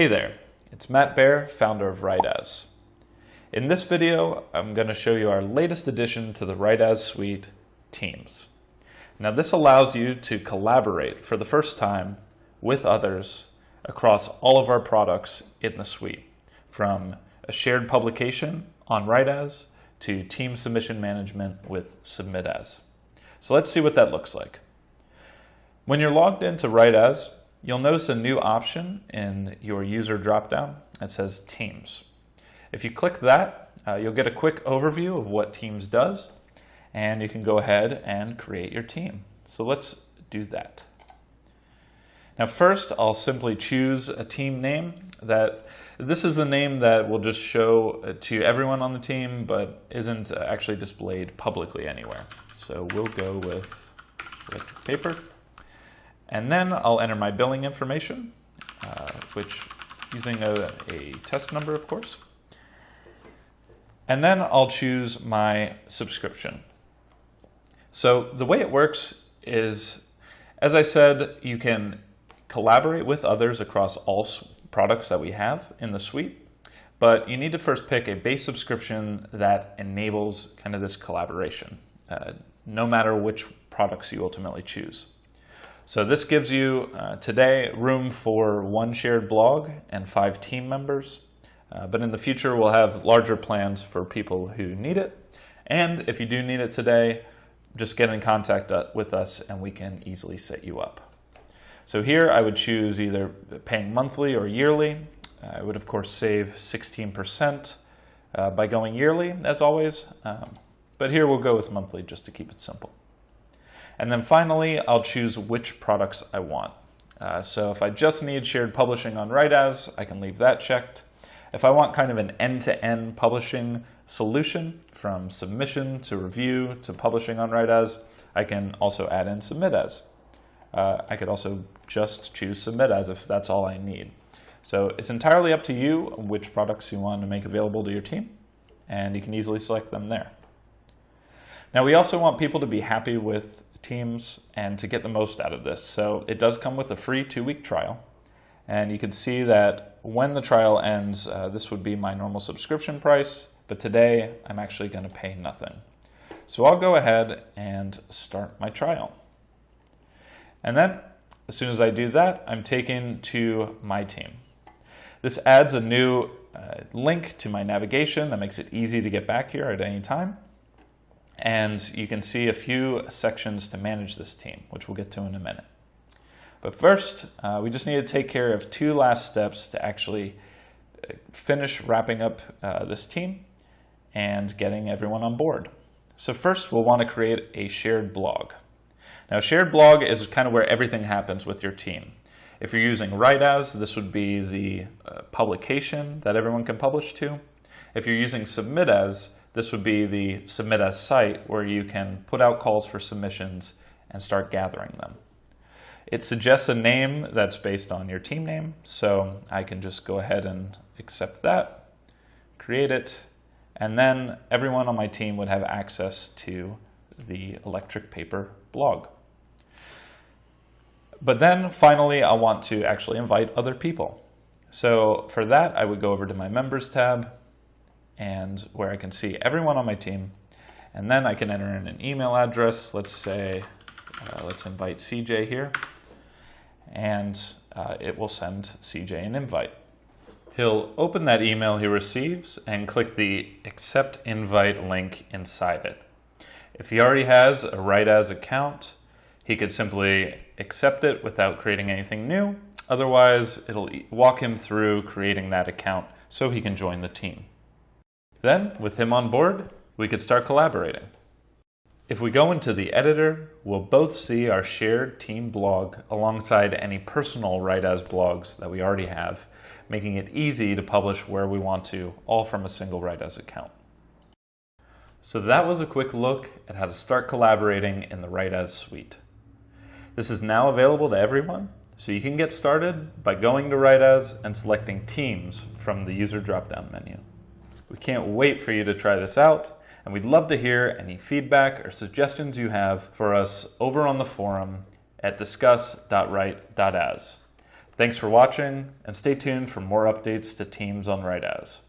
Hey there, it's Matt Baer, founder of WriteAs. In this video, I'm going to show you our latest addition to the WriteAs suite, Teams. Now this allows you to collaborate for the first time with others across all of our products in the suite, from a shared publication on WriteAs to team submission management with SubmitAs. So let's see what that looks like. When you're logged into WriteAs, You'll notice a new option in your user dropdown that says Teams. If you click that, uh, you'll get a quick overview of what Teams does, and you can go ahead and create your team. So let's do that. Now first, I'll simply choose a team name that this is the name that will just show uh, to everyone on the team, but isn't actually displayed publicly anywhere. So we'll go with electric paper. And then I'll enter my billing information, uh, which using a, a test number, of course. And then I'll choose my subscription. So the way it works is, as I said, you can collaborate with others across all products that we have in the suite, but you need to first pick a base subscription that enables kind of this collaboration, uh, no matter which products you ultimately choose. So this gives you uh, today room for one shared blog and five team members. Uh, but in the future, we'll have larger plans for people who need it. And if you do need it today, just get in contact uh, with us and we can easily set you up. So here I would choose either paying monthly or yearly. I would of course save 16% uh, by going yearly as always. Um, but here we'll go with monthly just to keep it simple. And then finally, I'll choose which products I want. Uh, so if I just need shared publishing on WriteAs, I can leave that checked. If I want kind of an end-to-end -end publishing solution from submission to review to publishing on WriteAs, I can also add in SubmitAs. Uh, I could also just choose SubmitAs if that's all I need. So it's entirely up to you which products you want to make available to your team, and you can easily select them there. Now we also want people to be happy with teams and to get the most out of this. So it does come with a free two-week trial. And you can see that when the trial ends, uh, this would be my normal subscription price, but today I'm actually going to pay nothing. So I'll go ahead and start my trial. And then as soon as I do that, I'm taken to my team. This adds a new uh, link to my navigation that makes it easy to get back here at any time. And you can see a few sections to manage this team, which we'll get to in a minute. But first, uh, we just need to take care of two last steps to actually uh, finish wrapping up uh, this team and getting everyone on board. So first, we'll want to create a shared blog. Now, shared blog is kind of where everything happens with your team. If you're using WriteAs, this would be the uh, publication that everyone can publish to. If you're using SubmitAs, this would be the SubmitAs site where you can put out calls for submissions and start gathering them. It suggests a name that's based on your team name, so I can just go ahead and accept that, create it, and then everyone on my team would have access to the electric paper blog. But then finally, I want to actually invite other people. So for that, I would go over to my members tab, and where I can see everyone on my team. And then I can enter in an email address. Let's say, uh, let's invite CJ here. And uh, it will send CJ an invite. He'll open that email he receives and click the accept invite link inside it. If he already has a write as account, he could simply accept it without creating anything new. Otherwise, it'll walk him through creating that account so he can join the team. Then, with him on board, we could start collaborating. If we go into the editor, we'll both see our shared team blog alongside any personal WriteAs blogs that we already have, making it easy to publish where we want to, all from a single WriteAs account. So that was a quick look at how to start collaborating in the WriteAs suite. This is now available to everyone, so you can get started by going to WriteAs and selecting Teams from the user drop-down menu. We can't wait for you to try this out, and we'd love to hear any feedback or suggestions you have for us over on the forum at discuss.write.as. Thanks for watching, and stay tuned for more updates to Teams on Write As.